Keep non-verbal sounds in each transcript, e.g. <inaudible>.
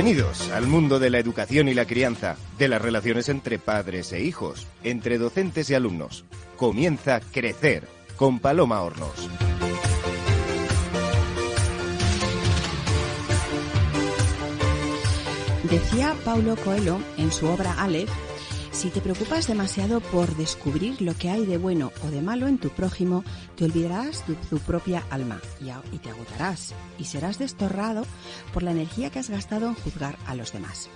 Bienvenidos al mundo de la educación y la crianza, de las relaciones entre padres e hijos, entre docentes y alumnos. Comienza Crecer con Paloma Hornos. Decía Paulo Coelho en su obra Aleph, si te preocupas demasiado por descubrir lo que hay de bueno o de malo en tu prójimo, te olvidarás de tu propia alma y, te agotarás y serás destorrado por la energía que has gastado en juzgar a los demás.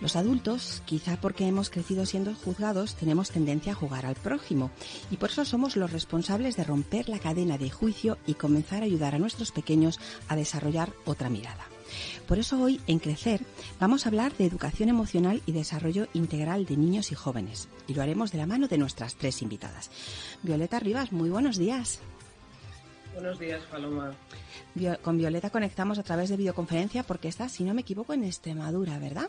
Los adultos, quizá porque hemos crecido siendo juzgados, tenemos tendencia a jugar al prójimo y por eso somos los responsables de romper la cadena de juicio y comenzar a ayudar a nuestros pequeños a desarrollar otra mirada. Por eso hoy en Crecer vamos a hablar de educación emocional y desarrollo integral de niños y jóvenes y lo haremos de la mano de nuestras tres invitadas. Violeta Rivas, muy buenos días. Buenos días, Paloma. Con Violeta conectamos a través de videoconferencia porque está, si no me equivoco, en Extremadura, ¿verdad?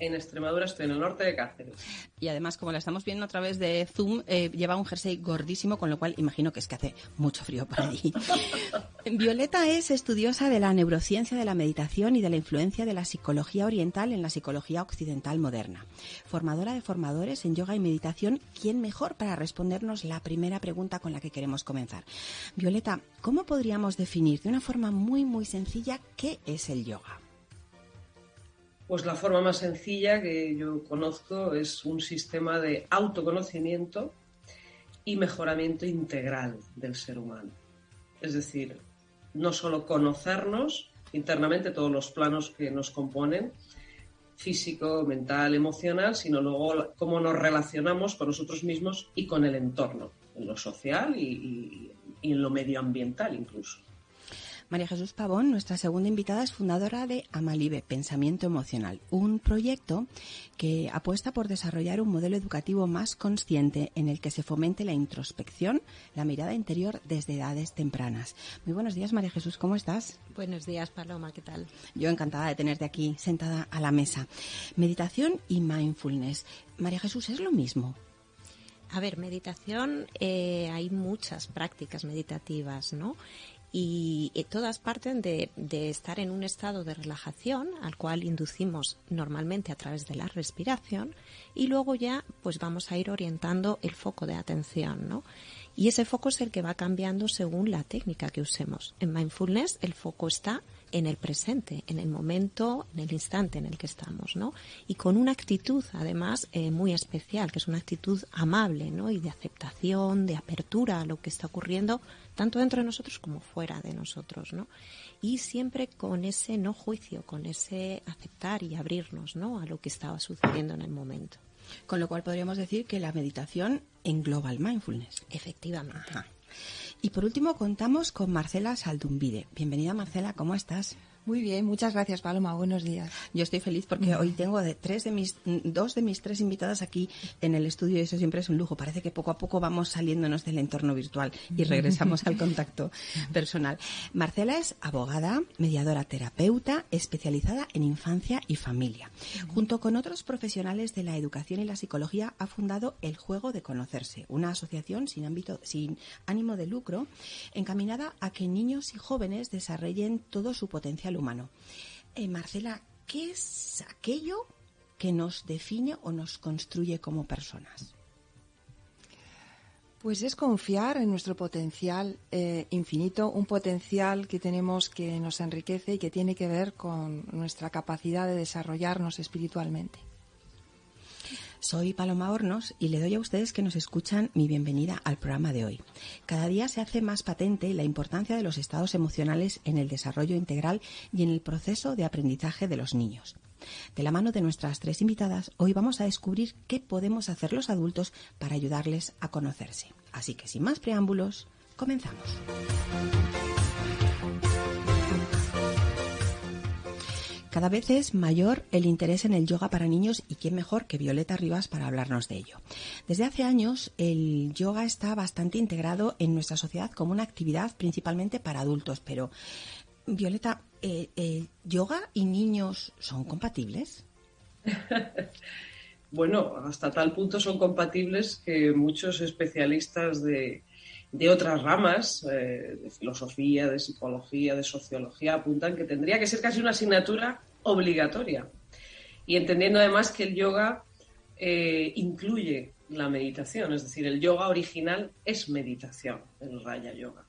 En Extremadura estoy en el norte de Cáceres. Y además, como la estamos viendo a través de Zoom, eh, lleva un jersey gordísimo, con lo cual imagino que es que hace mucho frío por allí. <laughs> Violeta es estudiosa de la neurociencia de la meditación y de la influencia de la psicología oriental en la psicología occidental moderna. Formadora de formadores en yoga y meditación, ¿quién mejor para respondernos la primera pregunta con la que queremos comenzar? Violeta, ¿cómo podríamos definir de una forma muy, muy sencilla qué es el yoga? Pues la forma más sencilla que yo conozco es un sistema de autoconocimiento y mejoramiento integral del ser humano. Es decir, no solo conocernos internamente todos los planos que nos componen, físico, mental, emocional, sino luego cómo nos relacionamos con nosotros mismos y con el entorno, en lo social y, y- en lo medioambiental incluso. María Jesús Pavón, nuestra segunda invitada, es fundadora de Amalibe, Pensamiento Emocional, un proyecto que apuesta por desarrollar un modelo educativo más consciente en el que se fomente la introspección, la mirada interior desde edades tempranas. Muy buenos días, María Jesús, ¿cómo estás? Buenos días, Paloma, ¿qué tal? Yo encantada de tenerte aquí sentada a la mesa. Meditación y mindfulness. María Jesús, ¿es lo mismo? A ver, meditación, eh, hay muchas prácticas meditativas, ¿no? Y eh, todas parten de, de estar en un estado de relajación al cual inducimos normalmente a través de la respiración y luego ya pues vamos a ir orientando el foco de atención, ¿no? Y ese foco es el que va cambiando según la técnica que usemos. En mindfulness el foco está en el presente, en el momento, en el instante en el que estamos, ¿no? Y con una actitud, además, eh, muy especial, que es una actitud amable, ¿no? Y de aceptación, de apertura a lo que está ocurriendo, tanto dentro de nosotros como fuera de nosotros, ¿no? Y siempre con ese no juicio, con ese aceptar y abrirnos, ¿no? A lo que estaba sucediendo en el momento. Con lo cual podríamos decir que la meditación engloba el mindfulness. Efectivamente. Ajá. Y por último contamos con Marcela Saldumbide. Bienvenida Marcela, ¿cómo estás? Muy bien, muchas gracias Paloma, buenos días. Yo estoy feliz porque hoy tengo de tres de mis dos de mis tres invitadas aquí en el estudio y eso siempre es un lujo. Parece que poco a poco vamos saliéndonos del entorno virtual y regresamos al <laughs> contacto personal. Marcela es abogada, mediadora terapeuta, especializada en infancia y familia. Junto con otros profesionales de la educación y la psicología ha fundado El Juego de Conocerse, una asociación sin ámbito sin ánimo de lucro encaminada a que niños y jóvenes desarrollen todo su potencial humano. Eh, Marcela, ¿qué es aquello que nos define o nos construye como personas? Pues es confiar en nuestro potencial eh, infinito, un potencial que tenemos que nos enriquece y que tiene que ver con nuestra capacidad de desarrollarnos espiritualmente. Soy Paloma Hornos y le doy a ustedes que nos escuchan mi bienvenida al programa de hoy. Cada día se hace más patente la importancia de los estados emocionales en el desarrollo integral y en el proceso de aprendizaje de los niños. De la mano de nuestras tres invitadas, hoy vamos a descubrir qué podemos hacer los adultos para ayudarles a conocerse. Así que sin más preámbulos, comenzamos. Cada vez es mayor el interés en el yoga para niños y quién mejor que Violeta Rivas para hablarnos de ello. Desde hace años el yoga está bastante integrado en nuestra sociedad como una actividad principalmente para adultos, pero Violeta, eh, eh, ¿yoga y niños son compatibles? <laughs> bueno, hasta tal punto son compatibles que muchos especialistas de, de otras ramas, eh, de filosofía, de psicología, de sociología, apuntan que tendría que ser casi una asignatura obligatoria. Y entendiendo además que el yoga eh, incluye la meditación, es decir, el yoga original es meditación, el Raya Yoga.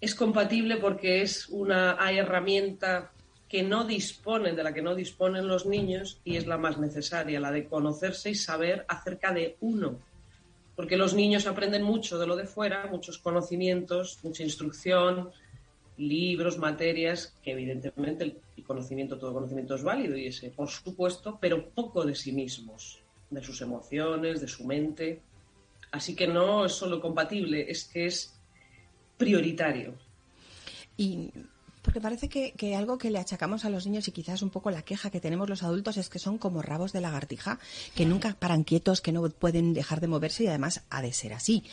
Es compatible porque es una herramienta que no disponen, de la que no disponen los niños y es la más necesaria, la de conocerse y saber acerca de uno. Porque los niños aprenden mucho de lo de fuera, muchos conocimientos, mucha instrucción, libros, materias, que evidentemente el conocimiento, todo conocimiento es válido y ese, por supuesto, pero poco de sí mismos, de sus emociones, de su mente. Así que no es solo compatible, es que es prioritario. Y porque parece que, algo que le achacamos a los niños y quizás un poco la queja que tenemos los adultos es que son como rabos de lagartija, que nunca paran quietos, que no pueden dejar de moverse y además ha de ser así.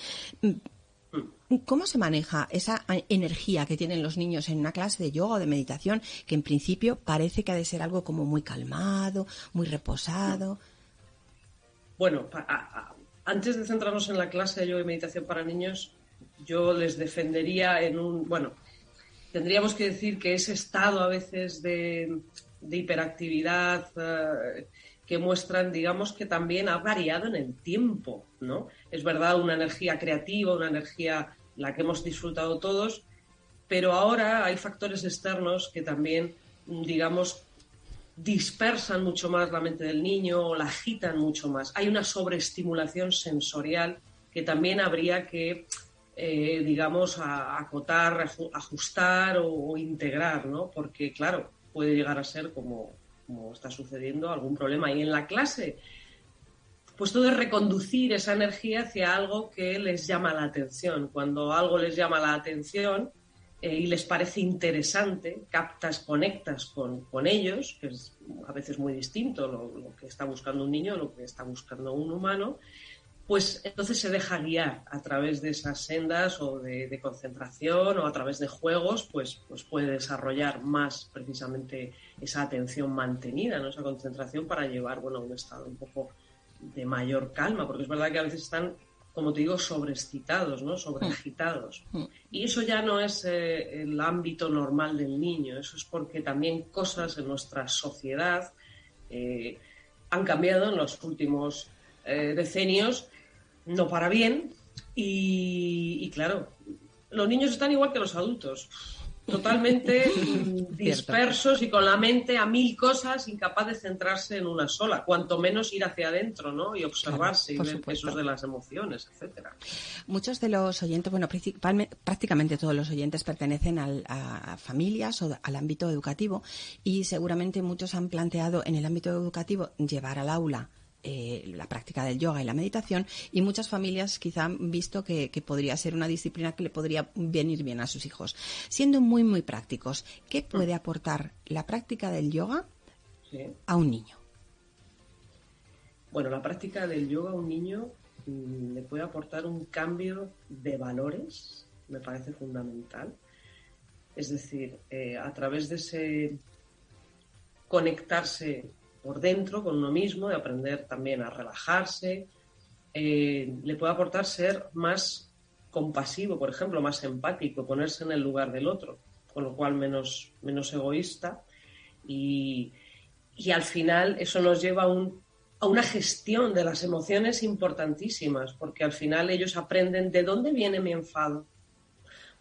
¿Cómo se maneja esa energía que tienen los niños en una clase de yoga o de meditación que en principio parece que ha de ser algo como muy calmado, muy reposado? Bueno, antes de centrarnos en la clase de yoga y meditación para niños, yo les defendería en un, bueno, tendríamos que decir que ese estado a veces de, hiperactividad eh, que muestran, digamos, que también ha variado en el tiempo, ¿no? Es verdad, una energía creativa, una energía la que hemos disfrutado todos, pero ahora hay factores externos que también, digamos, dispersan mucho más la mente del niño o la agitan mucho más. Hay una sobreestimulación sensorial que también habría que eh, digamos, a, acotar, ajustar o, integrar, ¿no? Porque, claro, puede llegar a ser como, como está sucediendo algún problema. Y en la clase, pues todo es reconducir esa energía hacia algo que les llama la atención. Cuando algo les llama la atención eh, y les parece interesante, captas, conectas con, con, ellos, que es a veces muy distinto lo, lo que está buscando un niño, lo que está buscando un humano, pues entonces se deja guiar a través de esas sendas o de, concentración o a través de juegos, pues, pues puede desarrollar más precisamente esa atención mantenida, ¿no? esa concentración para llevar bueno, a un estado un poco de mayor calma, porque es verdad que a veces están, como te digo, sobreexcitados, ¿no? sobreagitados. Mm. Mm. Y eso ya no es eh, el ámbito normal del niño, eso es porque también cosas en nuestra sociedad eh, han cambiado en los últimos eh, decenios no para bien y, claro, los niños están igual que los adultos, totalmente <laughs> dispersos y con la mente a mil cosas, incapaz de centrarse en una sola, cuanto menos ir hacia adentro, ¿no? Y observarse y ver pesos de las emociones, etcétera. Muchos de los oyentes, bueno, prácticamente todos los oyentes pertenecen a familias o al ámbito educativo y seguramente muchos han planteado en el ámbito educativo llevar al aula eh, la práctica del yoga y la meditación y muchas familias quizá han visto que, podría ser una disciplina que le podría venir bien a sus hijos. Siendo muy, muy prácticos, ¿qué puede aportar la práctica del yoga a un niño? Bueno, la práctica del yoga a un niño mm, le puede aportar un cambio de valores, me parece fundamental. Es decir, eh, a través de ese conectarse por dentro con uno mismo, de aprender también a relajarse, eh, le puede aportar ser más compasivo, por ejemplo, más empático, ponerse en el lugar del otro, con lo cual menos, menos egoísta. Y, al final eso nos lleva a, a una gestión de las emociones importantísimas, porque al final ellos aprenden de dónde viene mi enfado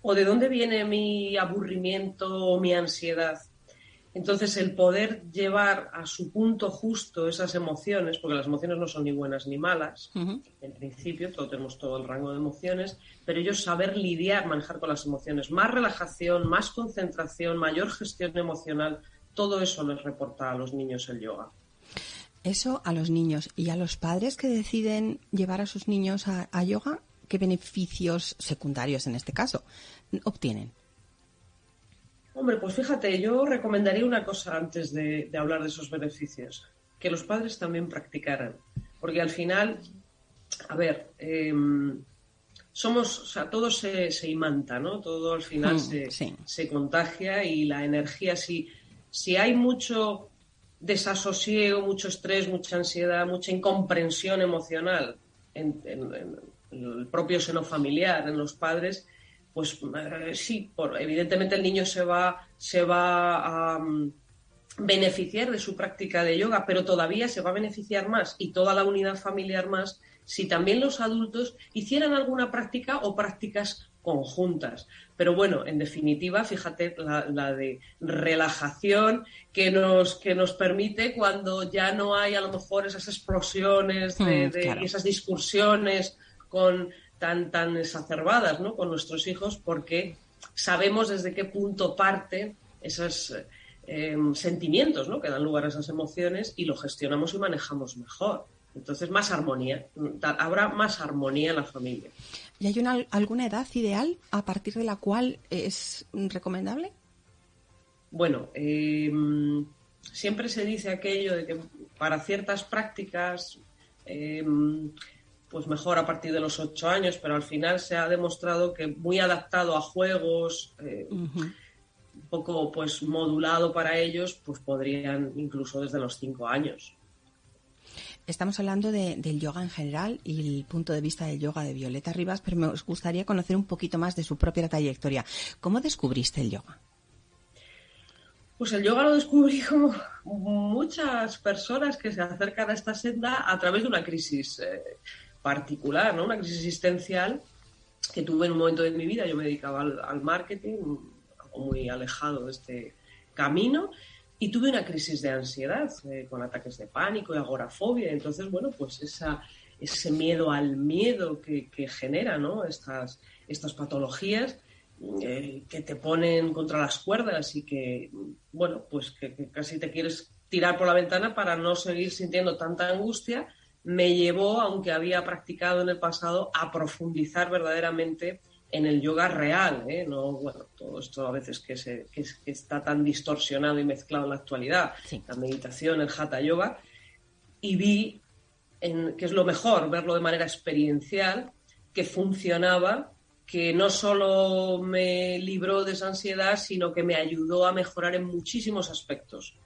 o de dónde viene mi aburrimiento o mi ansiedad entonces, el poder llevar a su punto justo esas emociones, porque las emociones no son ni buenas ni malas, en principio, todos tenemos todo el rango de emociones, pero ellos saber lidiar, manejar con las emociones, más relajación, más concentración, mayor gestión emocional, todo eso les reporta a los niños el yoga. Eso a los niños y a los padres que deciden llevar a sus niños a yoga, ¿qué beneficios secundarios en este caso obtienen? Hombre, pues fíjate, yo recomendaría una cosa antes de, hablar de esos beneficios, que los padres también practicaran, porque al final, a ver, em, somos, o sea, todo se, imanta, ¿no? Todo al final se, se, contagia y la energía, si, si hay mucho desasosiego, mucho estrés, mucha ansiedad, mucha incomprensión emocional en el propio seno familiar, en los padres, pues eh, sí, por, evidentemente el niño se va, se va a, beneficiar de su práctica de yoga, pero todavía se va a beneficiar más y toda la unidad familiar más si también los adultos hicieran alguna práctica o prácticas conjuntas. Pero bueno, en definitiva, fíjate la, de relajación que nos, que nos permite cuando ya no hay a lo mejor esas explosiones de, mm, y esas discursiones con, tan, tan exacerbadas ¿no? con nuestros hijos, porque sabemos desde qué punto parte esos eh, sentimientos ¿no? que dan lugar a esas emociones y lo gestionamos y manejamos mejor. Entonces, más armonía, habrá más armonía en la familia. ¿Y hay una, alguna edad ideal a partir de la cual es recomendable? Bueno, em, siempre se dice aquello de que para ciertas prácticas, em, pues mejor a partir de los ocho años, pero al final se ha demostrado que muy adaptado a juegos, eh, un poco pues modulado para ellos, pues podrían incluso desde los cinco años. Estamos hablando del yoga en general y el punto de vista del yoga de Violeta Rivas, pero me gustaría conocer un poquito más de su propia trayectoria. ¿Cómo descubriste el yoga? Pues el yoga lo descubrí como muchas personas que se acercan a esta senda a través de una crisis eh, particular, ¿no? Una crisis existencial que tuve en un momento de mi vida. Yo me dedicaba al, marketing, algo muy alejado de este camino, y tuve una crisis de ansiedad eh, con ataques de pánico y agorafobia. Entonces, bueno, pues ese miedo al miedo que, que genera ¿no? estas, estas patologías eh, que te ponen contra las cuerdas y que, bueno, pues que, casi te quieres tirar por la ventana para no seguir sintiendo tanta angustia, me llevó, aunque había practicado en el pasado, a profundizar verdaderamente en el yoga real, ¿eh? no bueno, todo esto a veces que, se, que, está tan distorsionado y mezclado en la actualidad, la meditación, el hatha yoga, y vi en, que es lo mejor, verlo de manera experiencial, que funcionaba, que no solo me libró de esa ansiedad, sino que me ayudó a mejorar en muchísimos aspectos.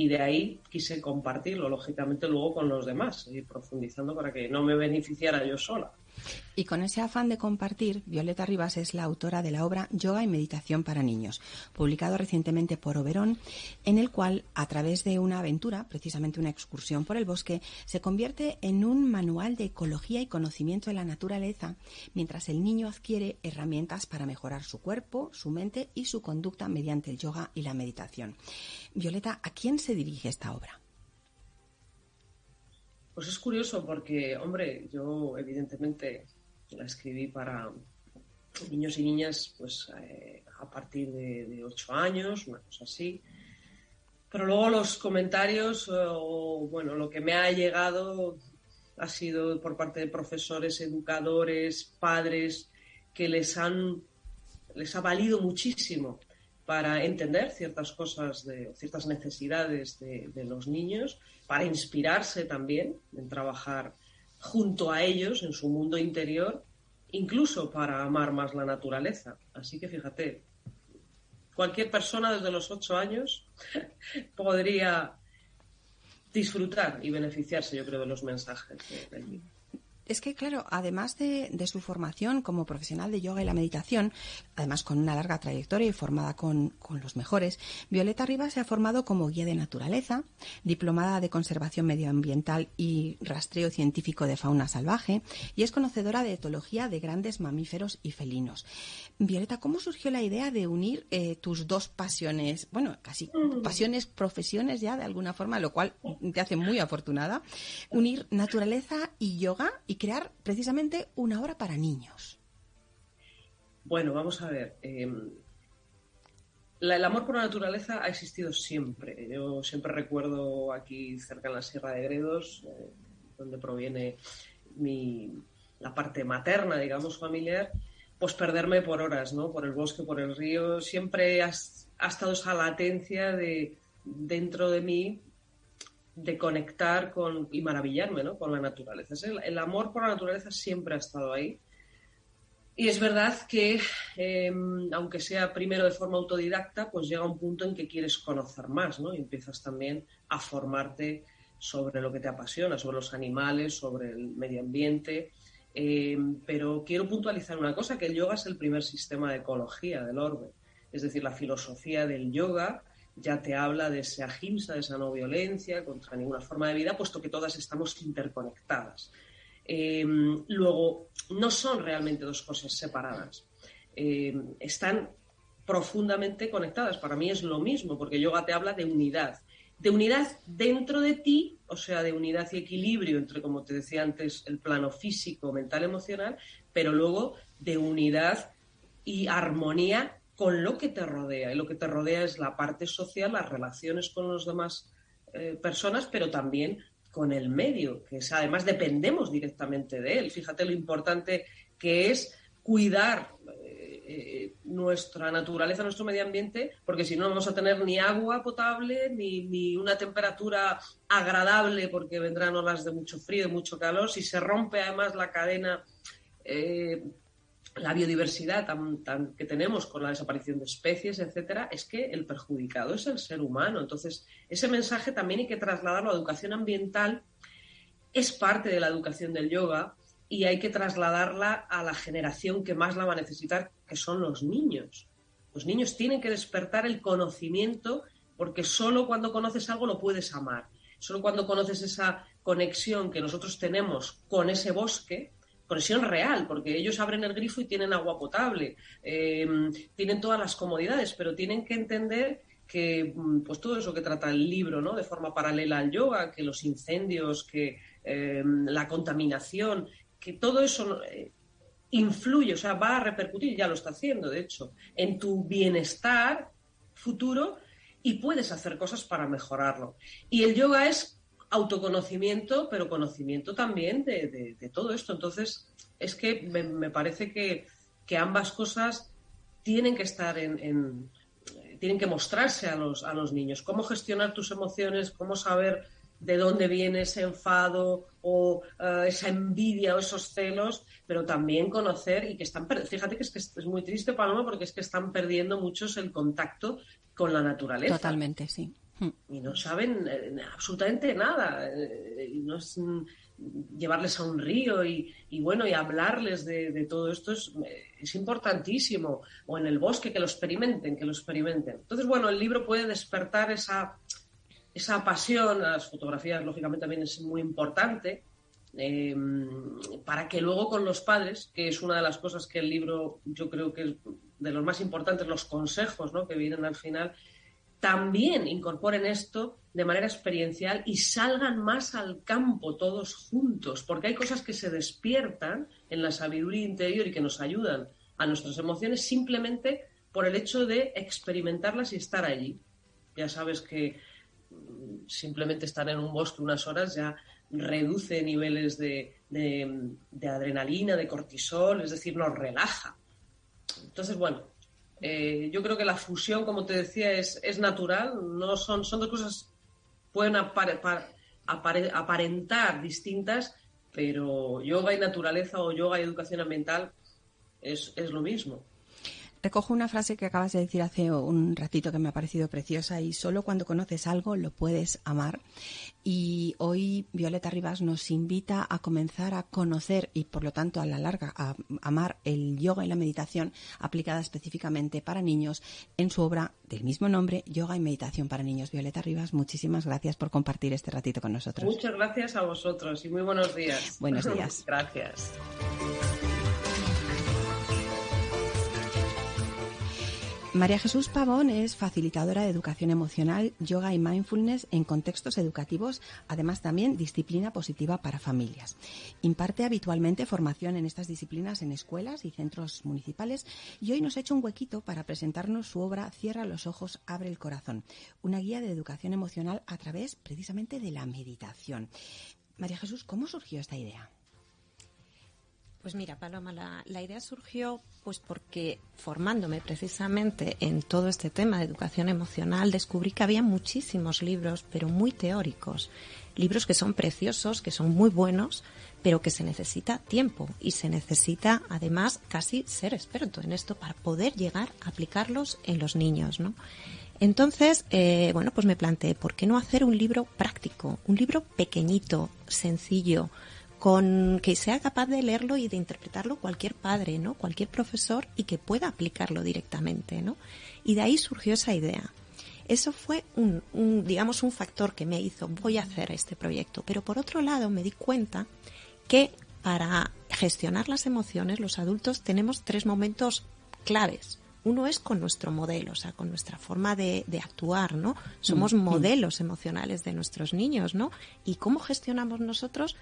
Y de ahí quise compartirlo, lógicamente, luego con los demás, y profundizando para que no me beneficiara yo sola. Y con ese afán de compartir, Violeta Rivas es la autora de la obra Yoga y Meditación para Niños, publicado recientemente por Oberón, en el cual, a través de una aventura, precisamente una excursión por el bosque, se convierte en un manual de ecología y conocimiento de la naturaleza, mientras el niño adquiere herramientas para mejorar su cuerpo, su mente y su conducta mediante el yoga y la meditación. Violeta, ¿a quién se dirige esta obra? Pues es curioso porque, hombre, yo evidentemente la escribí para niños y niñas pues eh, a partir de, ocho años, una cosa así. Pero luego los comentarios o, bueno, lo que me ha llegado ha sido por parte de profesores, educadores, padres, que les han les ha valido muchísimo para entender ciertas cosas, de, ciertas necesidades de, los niños para inspirarse también en trabajar junto a ellos en su mundo interior, incluso para amar más la naturaleza. Así que fíjate, cualquier persona desde los ocho años <laughs> podría disfrutar y beneficiarse, yo creo, de los mensajes del libro. Es que, claro, además de, su formación como profesional de yoga y la meditación, además con una larga trayectoria y formada con, los mejores, Violeta Rivas se ha formado como guía de naturaleza, diplomada de conservación medioambiental y rastreo científico de fauna salvaje, y es conocedora de etología de grandes mamíferos y felinos. Violeta, ¿cómo surgió la idea de unir eh, tus dos pasiones, bueno, casi mm. pasiones, profesiones ya de alguna forma, lo cual te hace muy afortunada, unir naturaleza y yoga y crear precisamente una obra para niños? Bueno, vamos a ver. Em, el amor por la naturaleza ha existido siempre. Yo siempre recuerdo aquí cerca en la Sierra de Gredos, eh, donde proviene la parte materna, digamos, familiar, pues perderme por horas, ¿no? Por el bosque, por el río. Siempre ha estado esa latencia de dentro de mí de conectar con, y maravillarme ¿no? con la naturaleza. El, amor por la naturaleza siempre ha estado ahí. Y es verdad que, em, aunque sea primero de forma autodidacta, pues llega un punto en que quieres conocer más, ¿no? Y empiezas también a formarte sobre lo que te apasiona, sobre los animales, sobre el medio ambiente. Em, pero quiero puntualizar una cosa, que el yoga es el primer sistema de ecología del orbe. Es decir, la filosofía del yoga ya te habla de esa ahimsa, de esa no violencia contra ninguna forma de vida, puesto que todas estamos interconectadas. Em, luego, no son realmente dos cosas separadas. Em, están profundamente conectadas. Para mí es lo mismo, porque yoga te habla de unidad. De unidad dentro de ti, o sea, de unidad y equilibrio entre, como te decía antes, el plano físico, mental, emocional, pero luego de unidad y armonía con lo que te rodea. Y lo que te rodea es la parte social, las relaciones con las demás eh, personas, pero también con el medio, que además dependemos directamente de él. Fíjate lo importante que es cuidar eh, eh, nuestra naturaleza, nuestro medio ambiente, porque si no vamos a tener ni agua potable, ni, una temperatura agradable, porque vendrán olas de mucho frío, de mucho calor. Si se rompe además la cadena la biodiversidad que tenemos con la desaparición de especies, etcétera, es que el perjudicado es el ser humano. Entonces, ese mensaje también hay que trasladarlo a la educación ambiental, es parte de la educación del yoga y hay que trasladarla a la generación que más la va a necesitar, que son los niños. Los niños tienen que despertar el conocimiento porque solo cuando conoces algo lo puedes amar. Solo cuando conoces esa conexión que nosotros tenemos con ese bosque, conexión real, porque ellos abren el grifo y tienen agua potable, em, tienen todas las comodidades, pero tienen que entender que mm, pues todo eso que trata el libro, ¿no? De forma paralela al yoga, que los incendios, que em, la contaminación, que todo eso eh, influye, o sea, va a repercutir, ya lo está haciendo, de hecho, en tu bienestar futuro y puedes hacer cosas para mejorarlo. Y el yoga es autoconocimiento, pero conocimiento también de, todo esto. Entonces, es que me, parece que, ambas cosas tienen que estar en, tienen que mostrarse a los, a los niños. Cómo gestionar tus emociones, cómo saber de dónde viene ese enfado o eh, esa envidia o esos celos, pero también conocer y que están, fíjate que es, que es muy triste, Paloma, porque es que están perdiendo muchos el contacto con la naturaleza. Totalmente, sí. Y no saben eh, absolutamente nada. Eh, no es mm, llevarles a un río y, bueno, y hablarles de, todo esto es, eh, es, importantísimo. O en el bosque, que lo experimenten, que lo experimenten. Entonces, bueno, el libro puede despertar esa, esa pasión. Las fotografías, lógicamente, también es muy importante. Em, para que luego con los padres, que es una de las cosas que el libro yo creo que es de los más importantes, los consejos ¿no? que vienen al final, también incorporen esto de manera experiencial y salgan más al campo todos juntos, porque hay cosas que se despiertan en la sabiduría interior y que nos ayudan a nuestras emociones simplemente por el hecho de experimentarlas y estar allí. Ya sabes que mm, simplemente estar en un bosque unas horas ya reduce niveles de, de adrenalina, de cortisol, es decir, nos relaja. Entonces, bueno, eh, yo creo que la fusión, como te decía, es, es natural, no son, son dos cosas, pueden aparentar distintas, pero yoga y naturaleza o yoga y educación ambiental es, es lo mismo. Recojo una frase que acabas de decir hace un ratito que me ha parecido preciosa y solo cuando conoces algo lo puedes amar. Y hoy Violeta Rivas nos invita a comenzar a conocer y por lo tanto a la larga a amar el yoga y la meditación aplicada específicamente para niños en su obra del mismo nombre, Yoga y Meditación para Niños. Violeta Rivas, muchísimas gracias por compartir este ratito con nosotros. Muchas gracias a vosotros y muy buenos días. Buenos días. <laughs> gracias. María Jesús Pavón es facilitadora de educación emocional, yoga y mindfulness en contextos educativos, además también disciplina positiva para familias. Imparte habitualmente formación en estas disciplinas en escuelas y centros municipales y hoy nos ha hecho un huequito para presentarnos su obra Cierra los ojos, abre el corazón, una guía de educación emocional a través precisamente de la meditación. María Jesús, ¿cómo surgió esta idea? Pues mira, Paloma, la, idea surgió pues porque formándome precisamente en todo este tema de educación emocional descubrí que había muchísimos libros, pero muy teóricos, libros que son preciosos, que son muy buenos, pero que se necesita tiempo y se necesita además casi ser experto en esto para poder llegar a aplicarlos en los niños, ¿no? Entonces, eh, bueno, pues me planteé, ¿por qué no hacer un libro práctico, un libro pequeñito, sencillo, con que sea capaz de leerlo y de interpretarlo cualquier padre, ¿no? Cualquier profesor y que pueda aplicarlo directamente, ¿no? Y de ahí surgió esa idea. Eso fue un, un, digamos, un factor que me hizo, voy a hacer este proyecto. Pero por otro lado, me di cuenta que para gestionar las emociones, los adultos tenemos tres momentos claves. Uno es con nuestro modelo, o sea, con nuestra forma de, de actuar, ¿no? Somos Mm, mm. modelos emocionales de nuestros niños, ¿no? Y cómo gestionamos nosotros,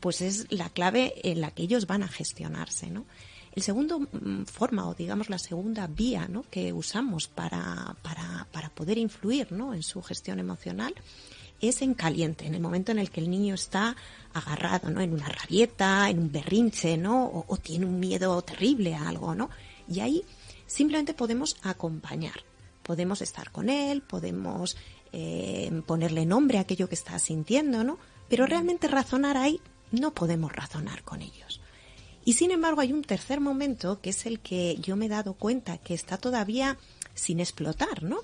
pues es la clave en la que ellos van a gestionarse, ¿no? El segundo mm, forma, o digamos la segunda vía, ¿no? Que usamos para, para, para poder influir, ¿no? En su gestión emocional es en caliente, en el momento en el que el niño está agarrado, ¿no? En una rabieta, en un berrinche, ¿no? O, tiene un miedo terrible a algo, ¿no? Y ahí simplemente podemos acompañar. Podemos estar con él, podemos eh, ponerle nombre a aquello que está sintiendo, ¿no? Pero realmente razonar ahí no podemos razonar con ellos. Y sin embargo hay un tercer momento que es el que yo me he dado cuenta que está todavía sin explotar, ¿no?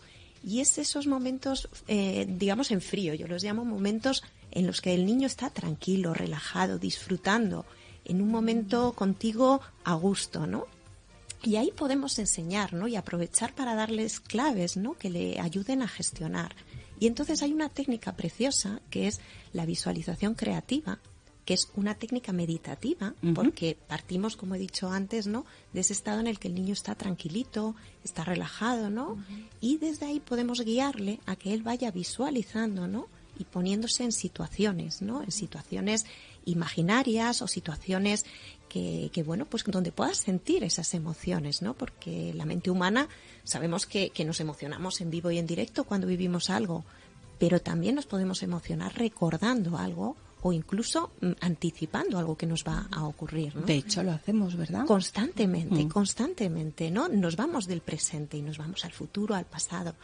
Y es esos momentos, eh, digamos, en frío. Yo los llamo momentos en los que el niño está tranquilo, relajado, disfrutando, en un momento contigo a gusto, ¿no? Y ahí podemos enseñar, ¿no? Y aprovechar para darles claves, ¿no? Que le ayuden a gestionar. Y entonces hay una técnica preciosa que es la visualización creativa, que es una técnica meditativa, porque partimos, como he dicho antes, ¿no? De ese estado en el que el niño está tranquilito, está relajado, ¿no? Y desde ahí podemos guiarle a que él vaya visualizando, ¿no? Y poniéndose en situaciones, ¿no? En situaciones imaginarias o situaciones que, que, bueno, pues donde puedas sentir esas emociones, ¿no? Porque la mente humana sabemos que, que nos emocionamos en vivo y en directo cuando vivimos algo, pero también nos podemos emocionar recordando algo o incluso mm, anticipando algo que nos va a ocurrir, ¿no? De hecho, lo hacemos, ¿verdad? Constantemente, Mm. constantemente, ¿no? Nos vamos del presente y nos vamos al futuro, al pasado.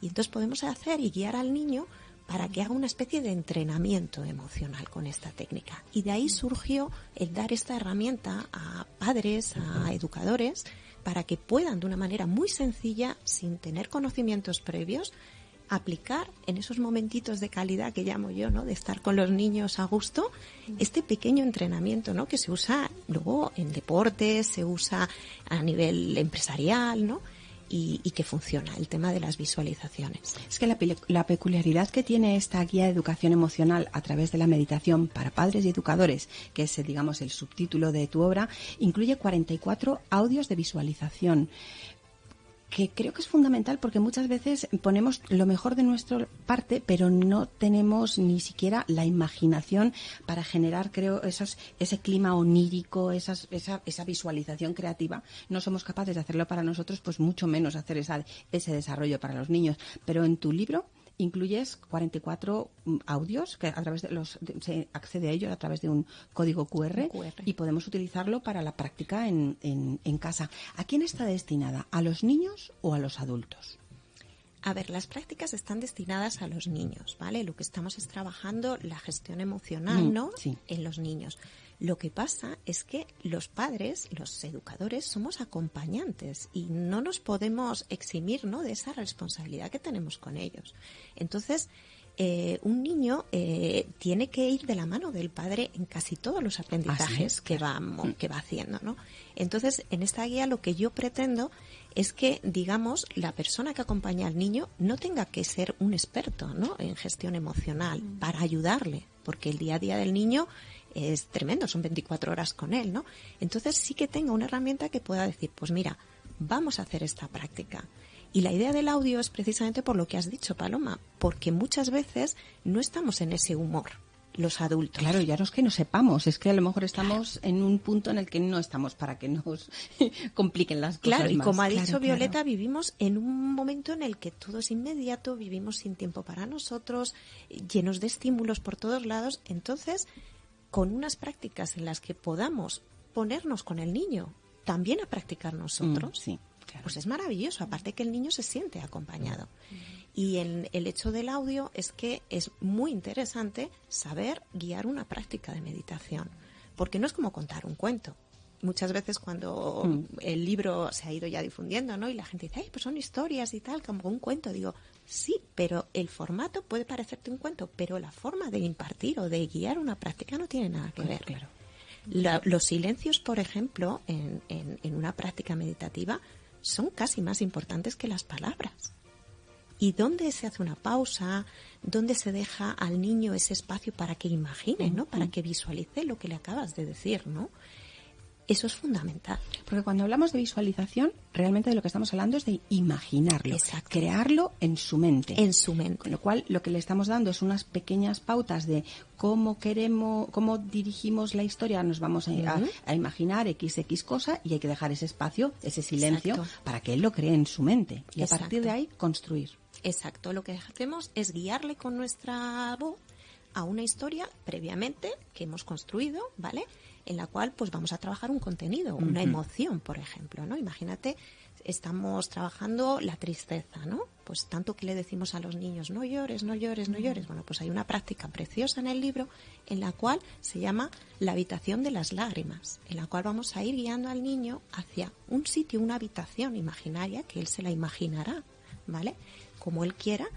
Y entonces podemos hacer y guiar al niño para que haga una especie de entrenamiento emocional con esta técnica. Y de ahí surgió el dar esta herramienta a padres, a educadores, para que puedan de una manera muy sencilla, sin tener conocimientos previos, aplicar en esos momentitos de calidad que llamo yo, ¿no? De estar con los niños a gusto, este pequeño entrenamiento, ¿no? Que se usa luego en deportes, se usa a nivel empresarial, ¿no? Y, que funciona, el tema de las visualizaciones. Es que la, la peculiaridad que tiene esta guía de educación emocional a través de la meditación para padres y educadores, que es, digamos, el subtítulo de tu obra, incluye 44 audios de visualización que creo que es fundamental porque muchas veces ponemos lo mejor de nuestra parte, pero no tenemos ni siquiera la imaginación para generar, creo, esos, ese clima onírico, esas, esa, esa visualización creativa. No somos capaces de hacerlo para nosotros, pues mucho menos hacer esa, ese desarrollo para los niños. Pero en tu libro incluyes 44 mm, audios que a través de los de- se accede a ellos a través de un código QR, QR. y podemos utilizarlo para la práctica en, en, en casa. ¿A quién está destinada? ¿A los niños o a los adultos? A ver, las prácticas están destinadas a los niños, ¿vale? Lo que estamos es trabajando la gestión emocional, Mm, ¿no? sí. En los niños. Lo que pasa es que los padres, los educadores, somos acompañantes y no nos podemos eximir, ¿no? De esa responsabilidad que tenemos con ellos. Entonces, eh, un niño eh, tiene que ir de la mano del padre en casi todos los aprendizajes es, que, va, mo- que va haciendo, ¿no? Entonces, en esta guía lo que yo pretendo es que, digamos, la persona que acompaña al niño no tenga que ser un experto, ¿no? En gestión emocional para ayudarle, porque el día a día del niño es tremendo, son 24 horas con él, ¿no? Entonces sí que tenga una herramienta que pueda decir, pues mira, vamos a hacer esta práctica. Y la idea del audio es precisamente por lo que has dicho, Paloma, porque muchas veces no estamos en ese humor, los adultos. Claro, ya no es que no sepamos, es que a lo mejor estamos en un punto en el que no estamos para que nos <laughs> compliquen las cosas. Claro, y más. como ha Claro, dicho claro. Violeta, vivimos en un momento en el que todo es inmediato, vivimos sin tiempo para nosotros, llenos de estímulos por todos lados. Entonces, con unas prácticas en las que podamos ponernos con el niño, también a practicar nosotros, Mm, sí, claro. pues es maravilloso. Aparte que el niño se siente acompañado. Y el, el hecho del audio es que es muy interesante saber guiar una práctica de meditación, porque no es como contar un cuento. Muchas veces cuando Mm. el libro se ha ido ya difundiendo, ¿no? Y la gente dice, ay, pues son historias y tal, como un cuento. Digo, sí, pero el formato puede parecerte un cuento, pero la forma de impartir o de guiar una práctica no tiene nada que ver. Claro. La- los silencios, por ejemplo, en, en- en una práctica meditativa son casi más importantes que las palabras. ¿Y dónde se hace una pausa? ¿Dónde se deja al niño ese espacio para que imagine, ¿no? Para que visualice lo que le acabas de decir, ¿no? Eso es fundamental. Porque cuando hablamos de visualización, realmente de lo que estamos hablando es de imaginarlo, crearlo en su mente. En su mente. Con lo cual, lo que le estamos dando es unas pequeñas pautas de cómo queremos, cómo dirigimos la historia. Nos vamos a, imaginar X, X cosa y hay que dejar ese espacio, ese silencio, para que él lo cree en su mente. Y a partir de ahí, construir. Exacto. Lo que hacemos es guiarle con nuestra voz a una historia previamente que hemos construido, ¿vale? En la cual pues vamos a trabajar un contenido, una emoción, por ejemplo, ¿no? Imagínate, estamos trabajando la tristeza, ¿no? Pues tanto que le decimos a los niños, no llores, no llores, no llores. Bueno, pues hay una práctica preciosa en el libro en la cual se llama la habitación de las lágrimas, en la cual vamos a ir guiando al niño hacia un sitio, una habitación imaginaria que él se la imaginará, ¿vale? Como él quiera,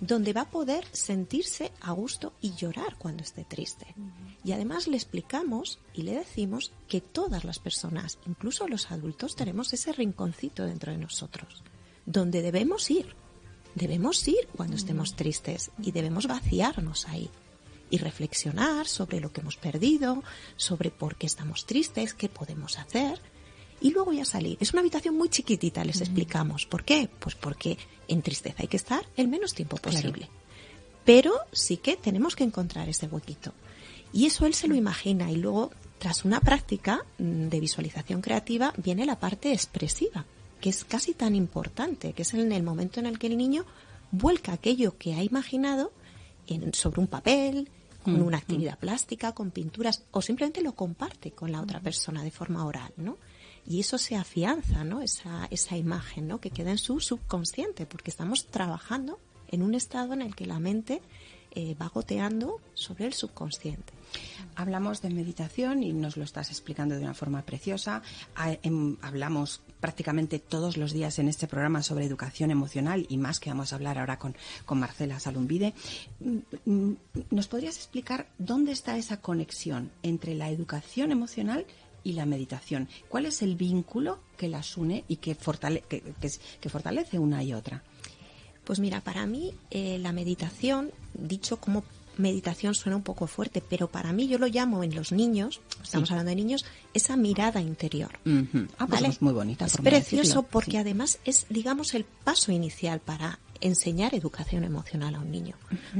donde va a poder sentirse a gusto y llorar cuando esté triste. Y además le explicamos y le decimos que todas las personas, incluso los adultos, tenemos ese rinconcito dentro de nosotros, donde debemos ir. Debemos ir cuando estemos tristes y debemos vaciarnos ahí y reflexionar sobre lo que hemos perdido, sobre por qué estamos tristes, qué podemos hacer y luego ya salir. Es una habitación muy chiquitita, les explicamos. ¿Por qué? Pues porque en tristeza hay que estar el menos tiempo posible. Pero sí que tenemos que encontrar ese huequito. Y eso él se lo imagina y luego, tras una práctica mm, de visualización creativa, viene la parte expresiva, que es casi tan importante, que es en el momento en el que el niño vuelca aquello que ha imaginado en, sobre un papel, con una actividad plástica, con pinturas, o simplemente lo comparte con la otra persona de forma oral, ¿no? Y eso se afianza, ¿no? Esa, esa imagen, ¿no? Que queda en su subconsciente, porque estamos trabajando en un estado en el que la mente eh, va goteando sobre el subconsciente. Hablamos de meditación y nos lo estás explicando de una forma preciosa. Em, hablamos prácticamente todos los días en este programa sobre educación emocional y más que vamos a hablar ahora con, con Marcela Salumbide. Mm, mm, ¿Nos podrías explicar dónde está esa conexión entre la educación emocional y la meditación. ¿Cuál es el vínculo que las une y que, que, fortalece una y otra? Pues mira, para mí eh, la meditación, dicho como meditación suena un poco fuerte, pero para mí yo lo llamo en los niños, estamos hablando de niños, esa mirada interior. Ah, pues es muy bonita. Es precioso porque además es, digamos, el paso inicial para enseñar educación emocional a un niño.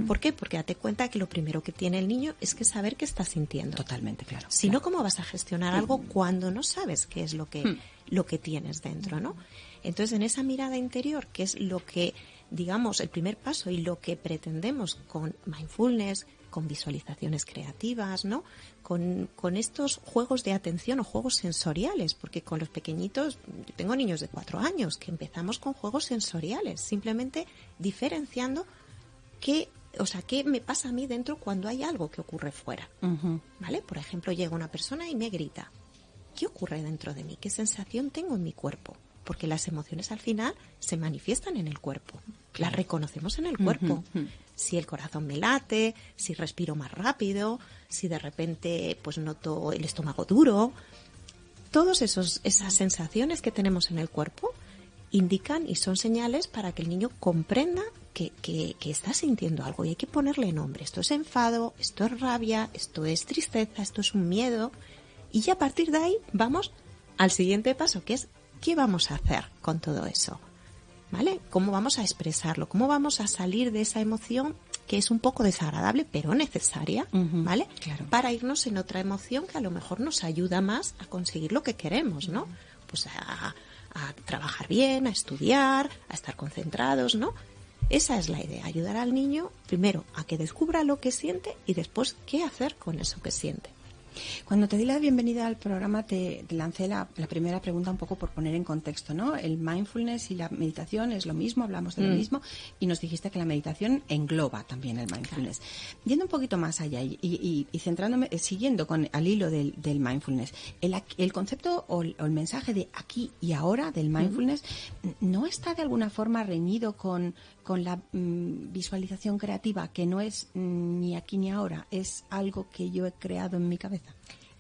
¿Por qué? Porque date cuenta que lo primero que tiene el niño es que saber qué está sintiendo. Totalmente, claro. Si no, ¿cómo vas a gestionar algo cuando no sabes qué es lo que, hmm. lo que tienes dentro, no? Entonces, en esa mirada interior, que es lo que, digamos, el primer paso y lo que pretendemos con mindfulness, con visualizaciones creativas, ¿no? Con, con, estos juegos de atención o juegos sensoriales, porque con los pequeñitos, tengo niños de cuatro años que empezamos con juegos sensoriales, simplemente diferenciando qué, o sea, qué me pasa a mí dentro cuando hay algo que ocurre fuera, ¿vale? Por ejemplo, llega una persona y me grita, ¿qué ocurre dentro de mí? ¿Qué sensación tengo en mi cuerpo? Porque las emociones al final se manifiestan en el cuerpo, las reconocemos en el cuerpo si el corazón me late, si respiro más rápido, si de repente pues noto el estómago duro. Todas esas sensaciones que tenemos en el cuerpo indican y son señales para que el niño comprenda que, que, está sintiendo algo y hay que ponerle nombre. Esto es enfado, esto es rabia, esto es tristeza, esto es un miedo. Y ya a partir de ahí vamos al siguiente paso, que es ¿qué vamos a hacer con todo eso? ¿Vale? ¿Cómo vamos a expresarlo? ¿Cómo vamos a salir de esa emoción que es un poco desagradable, pero necesaria, ¿vale? Para irnos en otra emoción que a lo mejor nos ayuda más a conseguir lo que queremos, ¿no? Pues a, a trabajar bien, a estudiar, a estar concentrados, ¿no? Esa es la idea, ayudar al niño primero a que descubra lo que siente y después qué hacer con eso que siente. Cuando te di la bienvenida al programa, te, lancé la, primera pregunta un poco por poner en contexto, ¿no? El mindfulness y la meditación es lo mismo, hablamos de lo mm. mismo, y nos dijiste que la meditación engloba también el mindfulness. Yendo un poquito más allá y, centrándome, eh, siguiendo con al hilo del, mindfulness, el, concepto o el, mensaje de aquí y ahora del mindfulness no está de alguna forma reñido con, con la mm, visualización creativa, que no es mm, ni aquí ni ahora, es algo que yo he creado en mi cabeza.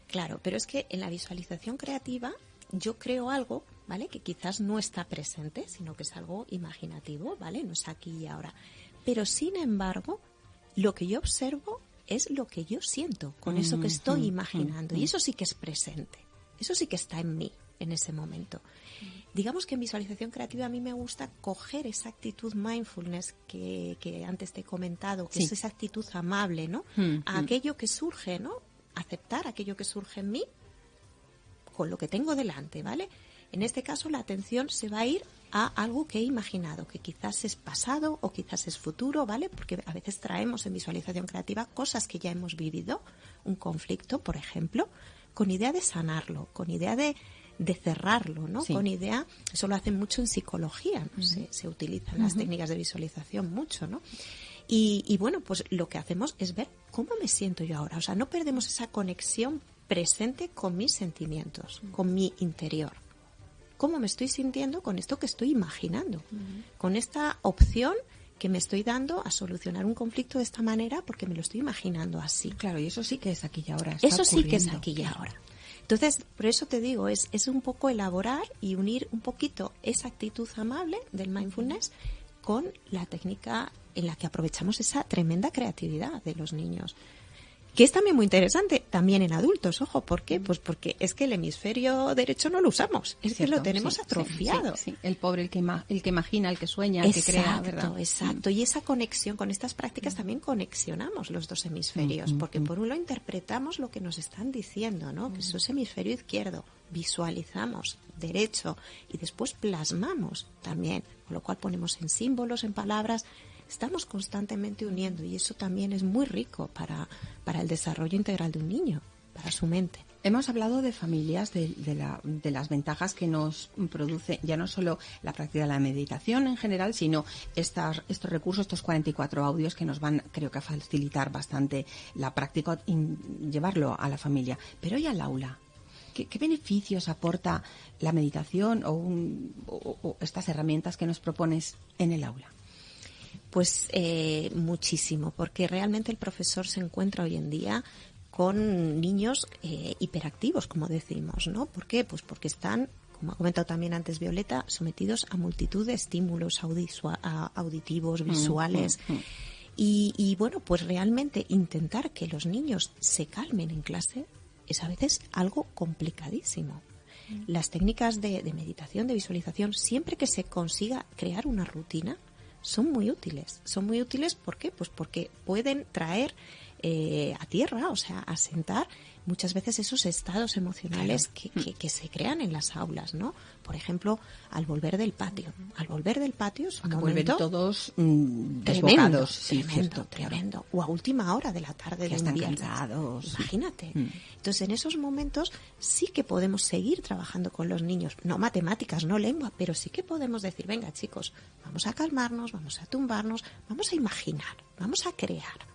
Claro, pero es que en la visualización creativa yo creo algo, ¿vale? Que quizás no está presente, sino que es algo imaginativo, ¿vale? No es aquí y ahora. Pero sin embargo, lo que yo observo es lo que yo siento con eso que estoy imaginando. Y eso sí que es presente. Eso sí que está en mí en ese momento. Digamos que en visualización creativa a mí me gusta coger esa actitud mindfulness que, antes te he comentado, que es esa actitud amable, ¿no? a aquello que surge, ¿no? Aceptar aquello que surge en mí con lo que tengo delante, ¿vale? En este caso la atención se va a ir a algo que he imaginado, que quizás es pasado o quizás es futuro, ¿vale? Porque a veces traemos en visualización creativa cosas que ya hemos vivido, un conflicto, por ejemplo, con idea de sanarlo, con idea de, de cerrarlo, ¿no? Con idea, eso lo hacen mucho en psicología, se, utilizan las técnicas de visualización mucho, ¿no? Y, y, bueno, pues lo que hacemos es ver cómo me siento yo ahora. O sea, no perdemos esa conexión presente con mis sentimientos, con mi interior. ¿Cómo me estoy sintiendo con esto que estoy imaginando? Con esta opción que me estoy dando a solucionar un conflicto de esta manera porque me lo estoy imaginando así. Claro, y eso sí que es aquí y ahora. eso sí que es aquí y ahora. Entonces, por eso te digo, es, es un poco elaborar y unir un poquito esa actitud amable del mindfulness con la técnica en la que aprovechamos esa tremenda creatividad de los niños que es también muy interesante, también en adultos, ojo, ¿por qué? Pues porque es que el hemisferio derecho no lo usamos, es, que lo tenemos atrofiado. el pobre, el que, el que imagina, el que sueña, el que crea, ¿verdad? Exacto, y esa conexión con estas prácticas también conexionamos los dos hemisferios, porque por un lado interpretamos lo que nos están diciendo, ¿no? Que eso es hemisferio izquierdo, visualizamos derecho y después plasmamos también, con lo cual ponemos en símbolos, en palabras, estamos constantemente uniendo y eso también es muy rico para, para el desarrollo integral de un niño, para su mente. Hemos hablado de familias, de, la, de, las ventajas que nos produce ya no solo la práctica de la meditación en general, sino estas, estos recursos, estos 44 audios que nos van, creo que, a facilitar bastante la práctica y llevarlo a la familia. Pero hoy al aula, ¿qué, beneficios aporta la meditación o estas herramientas que nos propones en el aula? Pues eh, muchísimo, porque realmente el profesor se encuentra hoy en día con niños eh, hiperactivos, como decimos, ¿no? ¿Por qué? Pues porque están, como ha comentado también antes Violeta, sometidos a multitud de estímulos auditivos, mm, visuales. Mm, mm. Y, bueno, pues realmente intentar que los niños se calmen en clase es a veces algo complicadísimo. Las técnicas de meditación, de visualización, siempre que se consiga crear una rutina, son muy útiles. Son muy útiles, ¿por qué? Pues porque pueden traer eh, a tierra, o sea, asentar muchas veces esos estados emocionales que, que, se crean en las aulas, ¿no? Por ejemplo, al volver del patio. Al volver del patio es un momento todos mm, tremendo, tremendo, tremendo. O a última hora de la tarde que están cansados. Imagínate. Mm. Entonces, en esos momentos sí que podemos seguir trabajando con los niños. No matemáticas, no lengua, pero sí que podemos decir, venga chicos, vamos a calmarnos, vamos a tumbarnos, vamos a imaginar, vamos a crear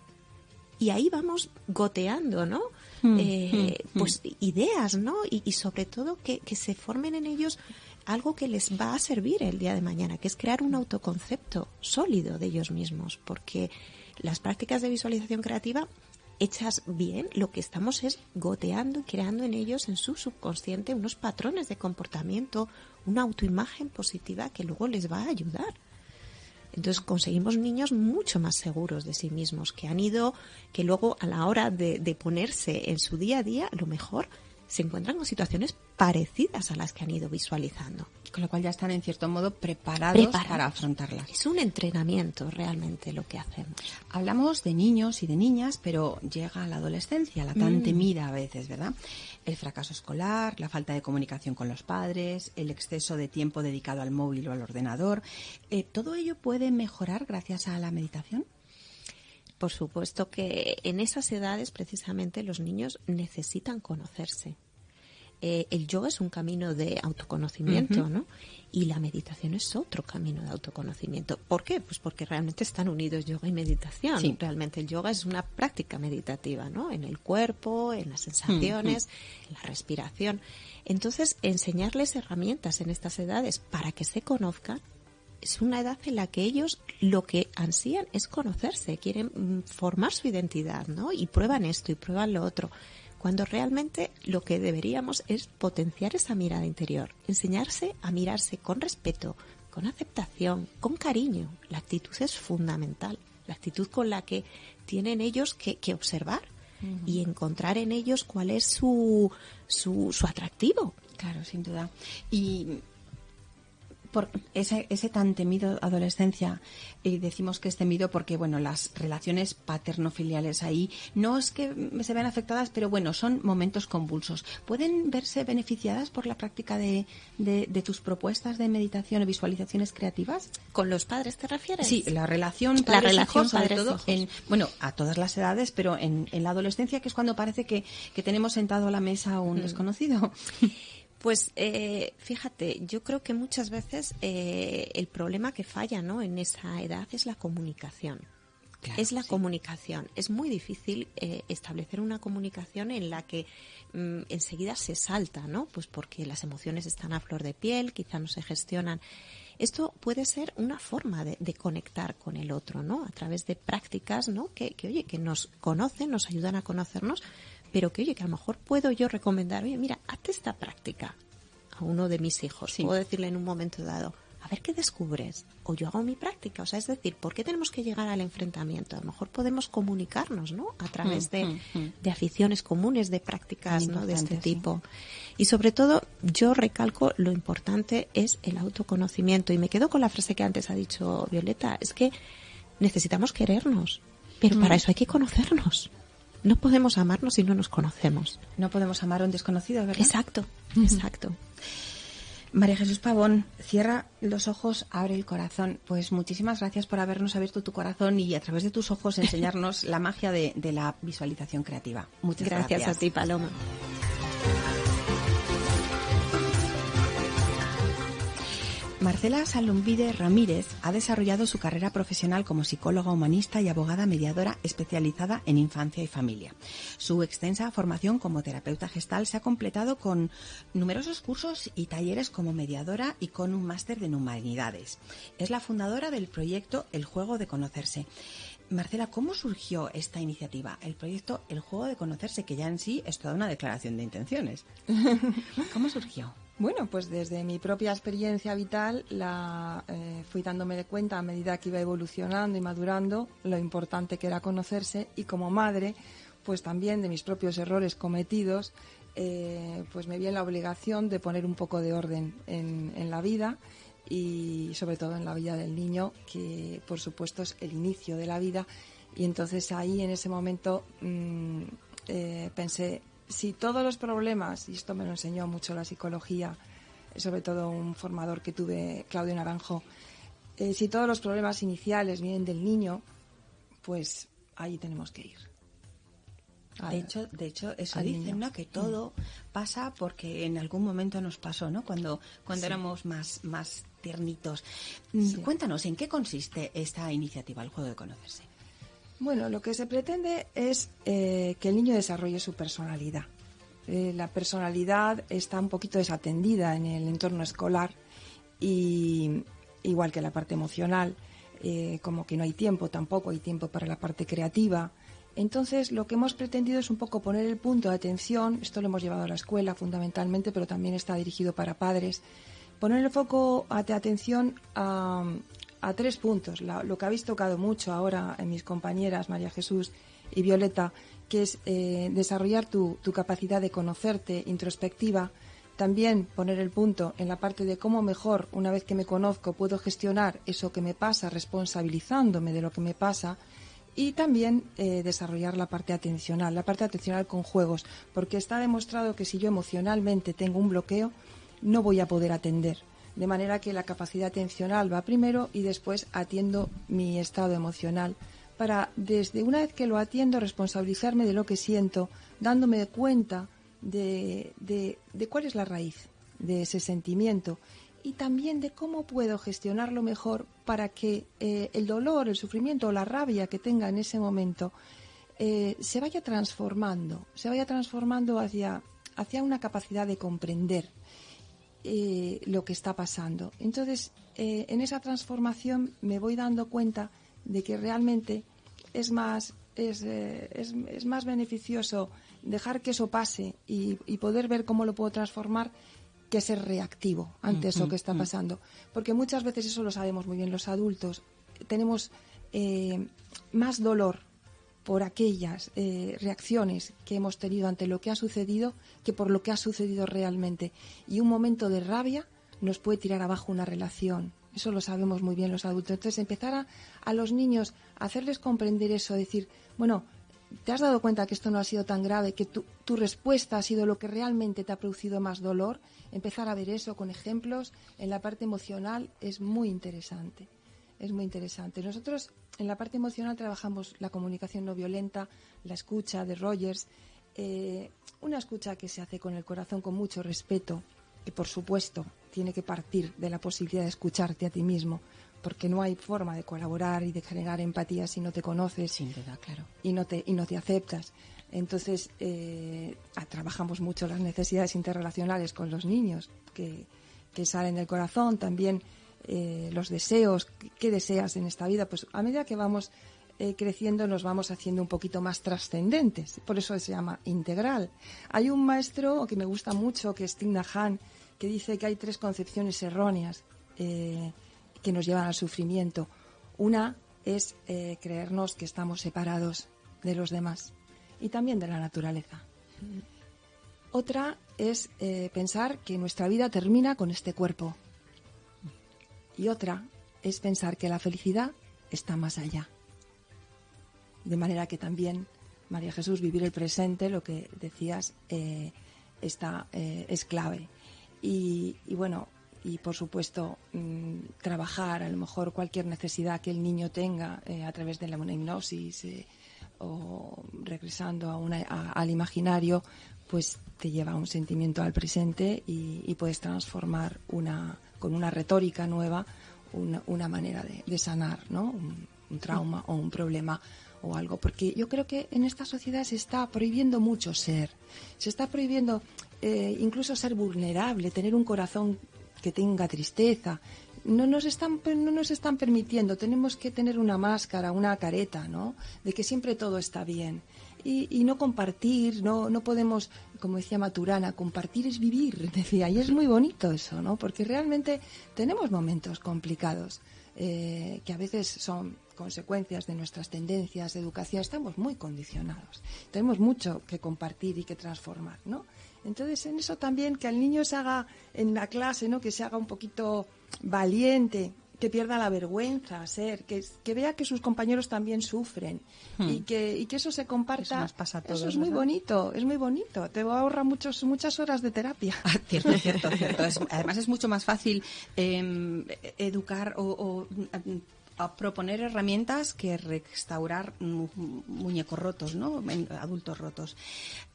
y ahí vamos goteando, ¿no? Mm, eh, mm, pues mm. ideas, ¿no? Y, sobre todo que, que, se formen en ellos algo que les va a servir el día de mañana, que es crear un autoconcepto sólido de ellos mismos, porque las prácticas de visualización creativa hechas bien, lo que estamos es goteando y creando en ellos, en su subconsciente, unos patrones de comportamiento, una autoimagen positiva que luego les va a ayudar entonces conseguimos niños mucho más seguros de sí mismos, que han ido, que luego a la hora de, ponerse en su día a día, a lo mejor se encuentran con situaciones parecidas a las que han ido visualizando. Con lo cual ya están en cierto modo preparados, para afrontarlas. Es un entrenamiento realmente lo que hacemos. Hablamos de niños y de niñas, pero llega la adolescencia, la tan mm. temida a veces, ¿verdad? El fracaso escolar, la falta de comunicación con los padres, el exceso de tiempo dedicado al móvil o al ordenador. Eh, ¿Todo ello puede mejorar gracias a la meditación? Por supuesto que en esas edades precisamente los niños necesitan conocerse. Eh, el yoga es un camino de autoconocimiento, ¿no? Y la meditación es otro camino de autoconocimiento. ¿Por qué? Pues porque realmente están unidos yoga y meditación. Realmente el yoga es una práctica meditativa, ¿no? En el cuerpo, en las sensaciones, en la respiración. Entonces, enseñarles herramientas en estas edades para que se conozcan es una edad en la que ellos lo que ansían es conocerse, quieren mm, formar su identidad, ¿no? Y prueban esto y prueban lo otro cuando realmente lo que deberíamos es potenciar esa mirada interior, enseñarse a mirarse con respeto, con aceptación, con cariño. La actitud es fundamental, la actitud con la que tienen ellos que, observar y encontrar en ellos cuál es su, su, su atractivo. Claro, sin duda. Y por ese, ese tan temido adolescencia, y decimos que es temido porque, bueno, las relaciones paterno-filiales ahí no es que se vean afectadas, pero bueno, son momentos convulsos. ¿Pueden verse beneficiadas por la práctica de, de, tus propuestas de meditación o visualizaciones creativas? ¿Con los padres te refieres? Sí, la relación la relación sobre todo en, bueno, a todas las edades, pero en, en, la adolescencia, que es cuando parece que, que tenemos sentado a la mesa a un mm. desconocido. <laughs> Pues eh, fíjate, yo creo que muchas veces eh, el problema que falla ¿no? en esa edad es la comunicación. es la comunicación. Es muy difícil eh, establecer una comunicación en la que mm, enseguida se salta, ¿no? Pues porque las emociones están a flor de piel, quizá no se gestionan. Esto puede ser una forma de, conectar con el otro, ¿no? A través de prácticas, ¿no? Que, que, oye, que nos conocen, nos ayudan a conocernos, pero que oye, que a lo mejor puedo yo recomendar, oye, mira, hazte esta práctica a uno de mis hijos. Puedo decirle en un momento dado, a ver qué descubres. O yo hago mi práctica. O sea, es decir, ¿por qué tenemos que llegar al enfrentamiento? A lo mejor podemos comunicarnos, ¿no? A través de, mm, mm, mm. de aficiones comunes, de prácticas, ¿no? De este tipo. Y sobre todo, yo recalco lo importante es el autoconocimiento. Y me quedo con la frase que antes ha dicho Violeta. Es que necesitamos querernos. Pero para eso hay que conocernos. No podemos amarnos si no nos conocemos. No podemos amar a un desconocido, ¿verdad? Exacto, exacto. María Jesús Pavón, cierra los ojos, abre el corazón. Pues muchísimas gracias por habernos abierto tu corazón y a través de tus ojos <laughs> enseñarnos la magia de, la visualización creativa. Muchas gracias. Gracias a ti, Paloma. Marcela Salombide Ramírez ha desarrollado su carrera profesional como psicóloga humanista y abogada mediadora especializada en infancia y familia. Su extensa formación como terapeuta gestal se ha completado con numerosos cursos y talleres como mediadora y con un máster de humanidades. Es la fundadora del proyecto El Juego de Conocerse. Marcela, ¿cómo surgió esta iniciativa? El proyecto El Juego de Conocerse, que ya en sí es toda una declaración de intenciones. <laughs> ¿Cómo surgió? Bueno, pues desde mi propia experiencia vital la eh, fui dándome de cuenta a medida que iba evolucionando y madurando lo importante que era conocerse y como madre, pues también de mis propios errores cometidos, eh, pues me vi en la obligación de poner un poco de orden en, la vida y sobre todo en la vida del niño, que por supuesto es el inicio de la vida. Y entonces ahí en ese momento mm, eh, pensé, si todos los problemas, y esto me lo enseñó mucho la psicología, sobre todo un formador que tuve, Claudio Naranjo, eh, si todos los problemas iniciales vienen del niño, pues ahí tenemos que ir. de hecho, de hecho, eso dicen, ¿no? Que todo pasa porque en algún momento nos pasó, ¿no? Cuando, cuando éramos más, más tiernitos. Mm, cuéntanos, ¿en qué consiste esta iniciativa, el juego de conocerse? Bueno, lo que se pretende es eh, que el niño desarrolle su personalidad. Eh, la personalidad está un poquito desatendida en el entorno escolar y igual que la parte emocional, eh, como que no hay tiempo, tampoco hay tiempo para la parte creativa. Entonces, lo que hemos pretendido es un poco poner el punto de atención, esto lo hemos llevado a la escuela fundamentalmente, pero también está dirigido para padres, poner el foco de atención a, a tres puntos. lo que habéis tocado mucho ahora en mis compañeras María Jesús y Violeta, que es eh, desarrollar tu, capacidad de conocerte introspectiva, también poner el punto en la parte de cómo mejor, una vez que me conozco, puedo gestionar eso que me pasa, responsabilizándome de lo que me pasa, y también eh, desarrollar la parte atencional, la parte atencional con juegos, porque está demostrado que si yo emocionalmente tengo un bloqueo, no voy a poder atender de manera que la capacidad atencional va primero y después atiendo mi estado emocional para desde una vez que lo atiendo responsabilizarme de lo que siento, dándome cuenta de, de, cuál es la raíz de ese sentimiento y también de cómo puedo gestionarlo mejor para que eh, el dolor, el sufrimiento o la rabia que tenga en ese momento eh, se vaya transformando, se vaya transformando hacia, hacia una capacidad de comprender eh, lo que está pasando. Entonces, eh, en esa transformación me voy dando cuenta de que realmente es más, es, eh, es, más beneficioso dejar que eso pase y, poder ver cómo lo puedo transformar que ser reactivo ante eso que está pasando. Porque muchas veces eso lo sabemos muy bien los adultos. Tenemos eh, más dolor por aquellas eh, reacciones que hemos tenido ante lo que ha sucedido que por lo que ha sucedido realmente. Y un momento de rabia nos puede tirar abajo una relación. Eso lo sabemos muy bien los adultos. Entonces, empezar a, a los niños a hacerles comprender eso, decir, bueno, ¿te has dado cuenta que esto no ha sido tan grave, que tu, tu, respuesta ha sido lo que realmente te ha producido más dolor? Empezar a ver eso con ejemplos en la parte emocional es muy interesante. Es muy interesante. Nosotros en la parte emocional trabajamos la comunicación no violenta, la escucha de Rogers, eh, una escucha que se hace con el corazón, con mucho respeto, que por supuesto tiene que partir de la posibilidad de escucharte a ti mismo, porque no hay forma de colaborar y de generar empatía si no te conoces Sin duda, claro. y no te y no te aceptas. Entonces eh, trabajamos mucho las necesidades interrelacionales con los niños que, que salen del corazón, también eh, los deseos, qué deseas en esta vida, pues a medida que vamos eh, creciendo nos vamos haciendo un poquito más trascendentes, por eso se llama integral. Hay un maestro que me gusta mucho, que es Tina Han, que dice que hay tres concepciones erróneas eh, que nos llevan al sufrimiento. Una es creernos que estamos separados de los demás y también de la naturaleza. Otra es pensar que nuestra vida termina con este cuerpo y otra es pensar que la felicidad está más allá. De manera que también, María Jesús, vivir el presente, lo que decías, eh, está, eh, es clave. Y, bueno, y por supuesto, mm, trabajar a lo mejor cualquier necesidad que el niño tenga eh, a través de la hipnosis o regresando a al imaginario, pues te lleva a un sentimiento al presente y puedes transformar una, con una retórica nueva, una, manera de, sanar ¿no? Un, trauma o un problema o algo. Porque yo creo que en esta sociedad se está prohibiendo mucho ser. Se está prohibiendo eh, incluso ser vulnerable, tener un corazón que tenga tristeza. No nos, están, no nos están permitiendo, tenemos que tener una máscara, una careta, ¿no? De que siempre todo está bien y, no compartir, no, no podemos, como decía Maturana, compartir es vivir, <laughs> decía, y es muy bonito eso, ¿no? Porque realmente tenemos momentos complicados eh, que a veces son consecuencias de nuestras tendencias de educación, estamos muy condicionados. Tenemos mucho que compartir y que transformar, ¿no? Entonces, en eso también que al niño se haga en la clase, ¿no? Que se haga un poquito valiente, que pierda la vergüenza, ser, que, que vea que sus compañeros también sufren y, hmm. que, y que eso se comparta. Eso, es muy bonito, es muy bonito. Te ahorra muchos, muchas horas de terapia. <laughs> Ah, cierto, cierto, cierto. además es mucho más fácil em, educar o a proponer herramientas que restaurar muñecos rotos, ¿no? Adultos rotos.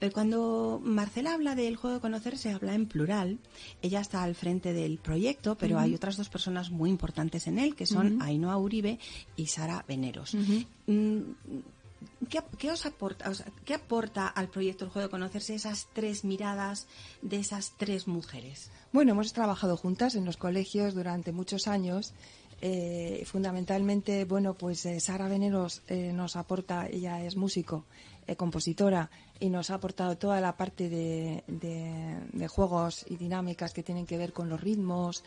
Eh, cuando Marcela habla del juego de conocerse, habla en plural. Ella está al frente del proyecto, pero hay otras dos personas muy importantes en él, que son Ainhoa Uribe y Sara Veneros. Mm, ¿Qué, os aporta, ¿Qué aporta al proyecto El Juego de Conocerse esas tres miradas de esas tres mujeres? Bueno, hemos trabajado juntas en los colegios durante muchos años eh, fundamentalmente, bueno, pues eh, Sara Veneros eh, nos aporta, ella es músico, compositora, y nos ha aportado toda la parte de, juegos y dinámicas que tienen que ver con los ritmos,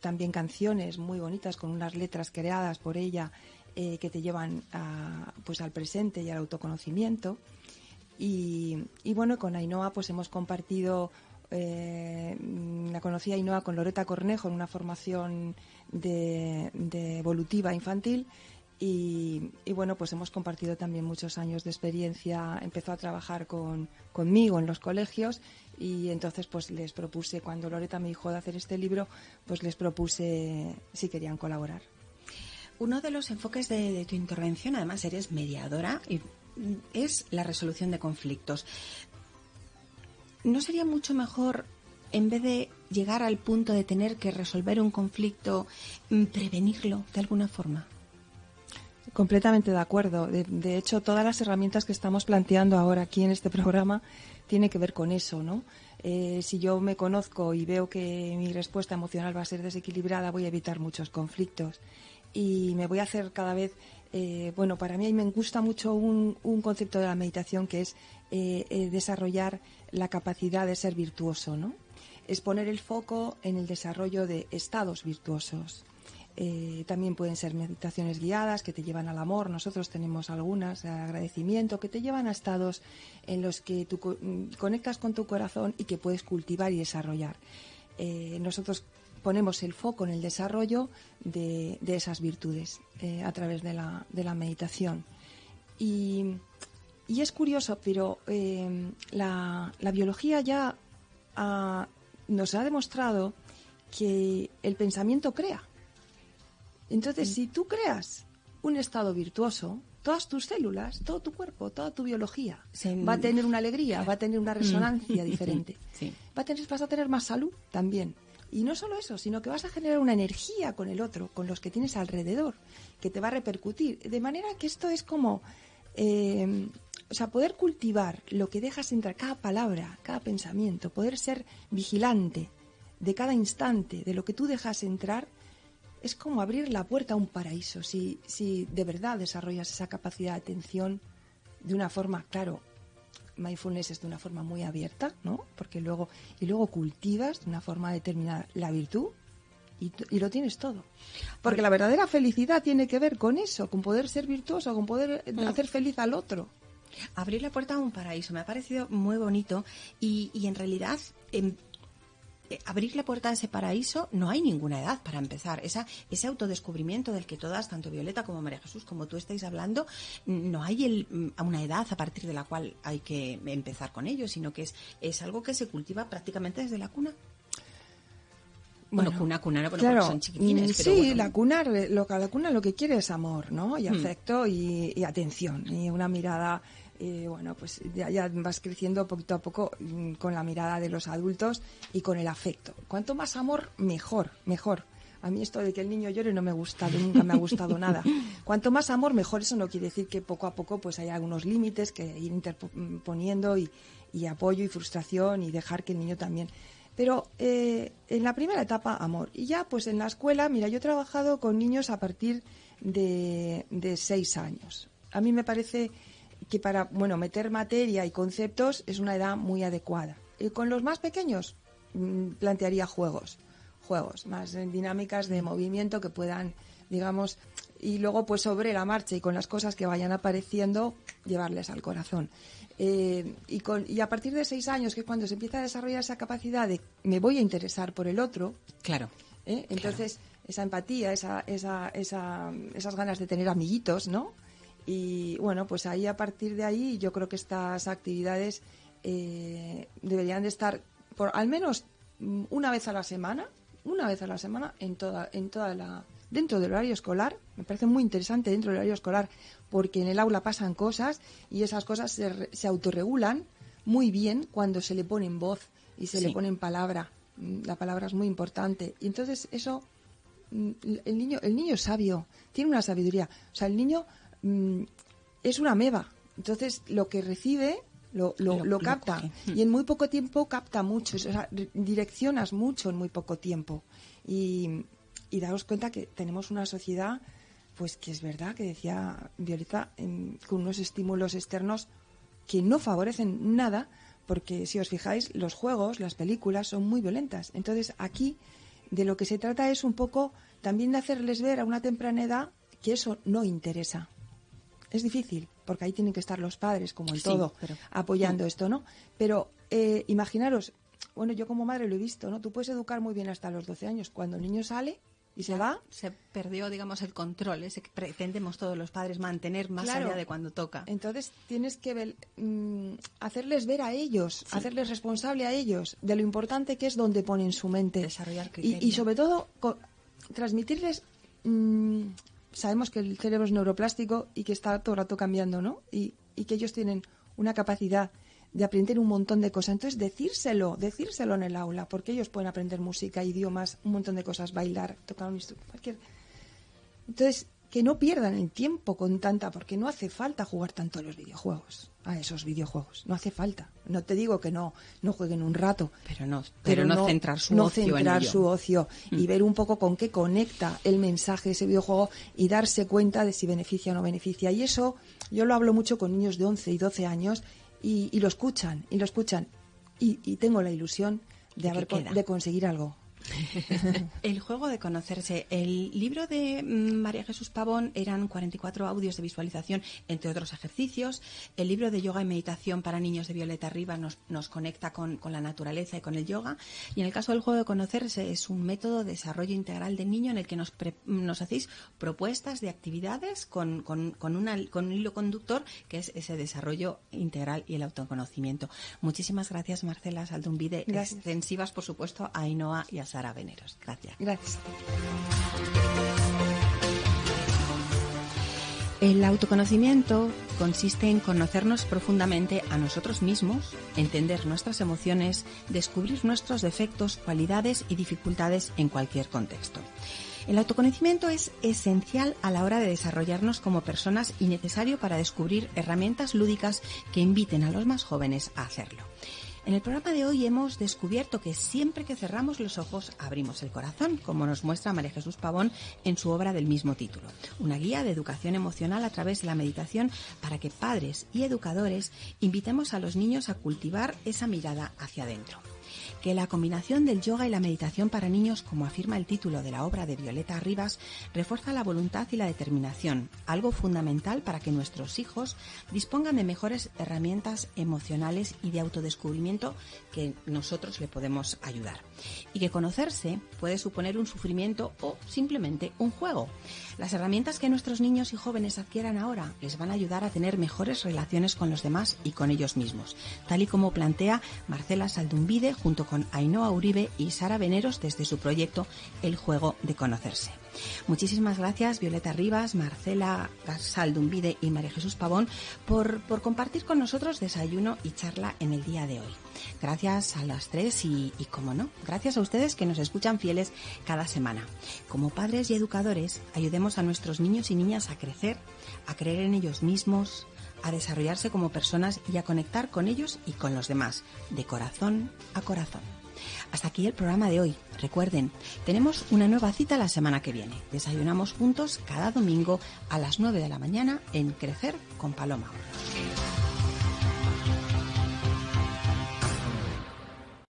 también canciones muy bonitas con unas letras creadas por ella que te llevan pues al presente y al autoconocimiento. Y, y bueno, con Ainhoa pues hemos compartido eh, la conocí a Ainhoa con Loreta Cornejo en una formación de, evolutiva infantil y, bueno, pues hemos compartido también muchos años de experiencia. Empezó a trabajar con, conmigo en los colegios y entonces pues les propuse, cuando Loreta me dijo de hacer este libro, pues les propuse si querían colaborar. Uno de los enfoques de, de tu intervención, además eres mediadora, y es la resolución de conflictos. ¿No sería mucho mejor, en vez de llegar al punto de tener que resolver un conflicto, mm, prevenirlo de alguna forma? Completamente de acuerdo. De, hecho, todas las herramientas que estamos planteando ahora aquí en este programa tienen que ver con eso, ¿no? Eh, si yo me conozco y veo que mi respuesta emocional va a ser desequilibrada, voy a evitar muchos conflictos y me voy a hacer cada vez eh, bueno, para mí me gusta mucho un, concepto de la meditación que es eh, desarrollar la capacidad de ser virtuoso, ¿no? Es poner el foco en el desarrollo de estados virtuosos. también pueden ser meditaciones guiadas que te llevan al amor. Nosotros tenemos algunas de agradecimiento que te llevan a estados en los que tú mm, conectas con tu corazón y que puedes cultivar y desarrollar. nosotros ponemos el foco en el desarrollo de, esas virtudes eh, a través de la, de la meditación. Y, es curioso, pero eh, la, biología ya nos ha demostrado que el pensamiento crea. Entonces, mm. si tú creas un estado virtuoso, todas tus células, todo tu cuerpo, toda tu biología va a tener una alegría, va a tener una resonancia <laughs> diferente. Va a tener, vas a tener más salud también. Y no solo eso, sino que vas a generar una energía con el otro, con los que tienes alrededor, que te va a repercutir. De manera que esto es como, eh, o sea, poder cultivar lo que dejas entrar, cada palabra, cada pensamiento, poder ser vigilante de cada instante, de lo que tú dejas entrar, es como abrir la puerta a un paraíso. Si, si de verdad desarrollas esa capacidad de atención de una forma, claro, mindfulness es de una forma muy abierta, ¿no? Porque luego, y luego cultivas de una forma determinada la virtud y, lo tienes todo. Porque la verdadera felicidad tiene que ver con eso, con poder ser virtuoso, con poder mm. hacer feliz al otro. Abrir la puerta a un paraíso me ha parecido muy bonito y, y en realidad em, eh, abrir la puerta a ese paraíso no hay ninguna edad para empezar. Esa, ese autodescubrimiento del que todas, tanto Violeta como María Jesús, como tú estáis hablando, no hay el, mm, una edad a partir de la cual hay que empezar con ello, sino que es, es algo que se cultiva prácticamente desde la cuna. Bueno, cuna, cuna, claro, son chiquitines. Mm, sí, la cuna, lo, la cuna lo que quiere es amor, ¿no? Y hmm. afecto y atención y una mirada y bueno, pues ya, vas creciendo poquito a poco mm, con la mirada de los adultos y con el afecto. Cuanto más amor, mejor, mejor. A mí esto de que el niño llore no me gusta, nunca me ha gustado nada. <laughs> Cuanto más amor, mejor. Eso no quiere decir que poco a poco pues hay algunos límites que ir interponiendo y, apoyo y frustración y dejar que el niño también. Pero eh, en la primera etapa, amor. Y ya, pues en la escuela, mira, yo he trabajado con niños a partir de, de seis años. A mí me parece que para bueno meter materia y conceptos es una edad muy adecuada. Y con los más pequeños mm, plantearía juegos, juegos más dinámicas de movimiento que puedan, digamos, y luego pues sobre la marcha y con las cosas que vayan apareciendo llevarles al corazón. Eh, y, con, y a partir de seis años, que es cuando se empieza a desarrollar esa capacidad de me voy a interesar por el otro, claro. ¿eh? Entonces, esa empatía, esa, esa, esa, esas ganas de tener amiguitos, ¿no? Y bueno, pues ahí a partir de ahí yo creo que estas actividades eh, deberían de estar por al menos mm, una vez a la semana, una vez a la semana en toda, en toda la dentro del horario escolar. Me parece muy interesante dentro del horario escolar porque en el aula pasan cosas y esas cosas se, se autorregulan muy bien cuando se le pone en voz y se le pone en palabra. Mm, la palabra es muy importante. Y entonces eso, mm, el niño, el niño es sabio, tiene una sabiduría. O sea, el niño Mm, es una meba. Entonces, lo que recibe lo, lo, capta. y en muy poco tiempo capta mucho. O sea, direccionas mucho en muy poco tiempo. Y, y daos cuenta que tenemos una sociedad, pues que es verdad, que decía Violeta, con unos estímulos externos que no favorecen nada, porque si os fijáis, los juegos, las películas son muy violentas. Entonces, aquí de lo que se trata es un poco también de hacerles ver a una temprana edad que eso no interesa. Es difícil, porque ahí tienen que estar los padres, como en todo, apoyando esto, ¿no? Pero eh, imaginaros, bueno, yo como madre lo he visto, ¿no? Tú puedes educar muy bien hasta los 12 años. Cuando el niño sale y se va... Se perdió, digamos, el control, ese que pretendemos todos los padres mantener más allá de cuando toca. Entonces tienes que mm, hacerles ver a ellos, hacerles responsable a ellos de lo importante que es donde ponen su mente. Desarrollar y, y, sobre todo transmitirles mm, sabemos que el cerebro es neuroplástico y que está todo el rato cambiando, ¿no? Y, que ellos tienen una capacidad de aprender un montón de cosas. Entonces, decírselo, decírselo en el aula, porque ellos pueden aprender música, idiomas, un montón de cosas, bailar, tocar un instrumento, cualquier. Entonces, que no pierdan el tiempo con tanta, porque no hace falta jugar tanto a los videojuegos, a esos videojuegos, no hace falta. No te digo que no, no jueguen un rato, pero no, pero, no, centrar su ocio centrar su ocio y mm. ver un poco con qué conecta el mensaje de ese videojuego y darse cuenta de si beneficia o no beneficia. Y eso yo lo hablo mucho con niños de 11 y 12 años y, lo escuchan, y lo escuchan. Y, y tengo la ilusión de, haber, de conseguir algo. <laughs> el juego de conocerse. El libro de mm, María Jesús Pavón eran 44 audios de visualización, entre otros ejercicios. El libro de yoga y meditación para niños de Violeta Rivas nos, nos conecta con, la naturaleza y con el yoga. Y en el caso del juego de conocerse es un método de desarrollo integral del niño en el que nos, nos hacéis propuestas de actividades con, con, con, con un hilo conductor que es ese desarrollo integral y el autoconocimiento. Muchísimas gracias, Marcela Saldumbide. Extensivas, por supuesto, a Ainhoa y a Sara Veneros. Gracias. Gracias. El autoconocimiento consiste en conocernos profundamente a nosotros mismos, entender nuestras emociones, descubrir nuestros defectos, cualidades y dificultades en cualquier contexto. El autoconocimiento es esencial a la hora de desarrollarnos como personas y necesario para descubrir herramientas lúdicas que inviten a los más jóvenes a hacerlo. En el programa de hoy hemos descubierto que siempre que cerramos los ojos abrimos el corazón, como nos muestra María Jesús Pavón en su obra del mismo título. Una guía de educación emocional a través de la meditación para que padres y educadores invitemos a los niños a cultivar esa mirada hacia adentro que la combinación del yoga y la meditación para niños, como afirma el título de la obra de Violeta Rivas, refuerza la voluntad y la determinación, algo fundamental para que nuestros hijos dispongan de mejores herramientas emocionales y de autodescubrimiento que nosotros le podemos ayudar. Y que conocerse puede suponer un sufrimiento o simplemente un juego. Las herramientas que nuestros niños y jóvenes adquieran ahora les van a ayudar a tener mejores relaciones con los demás y con ellos mismos, tal y como plantea Marcela Saldumbide junto con Ainhoa Uribe y Sara Veneros desde su proyecto El Juego de Conocerse. Muchísimas gracias Violeta Rivas, Marcela Saldumbide y María Jesús Pavón por, por, compartir con nosotros desayuno y charla en el día de hoy. Gracias a las tres y, y, como no, gracias a ustedes que nos escuchan fieles cada semana. Como padres y educadores, ayudemos a nuestros niños y niñas a crecer, a creer en ellos mismos, a desarrollarse como personas y a conectar con ellos y con los demás, de corazón a corazón. Hasta aquí el programa de hoy. Recuerden, tenemos una nueva cita la semana que viene. Desayunamos juntos cada domingo a las 9 de la mañana en Crecer con Paloma.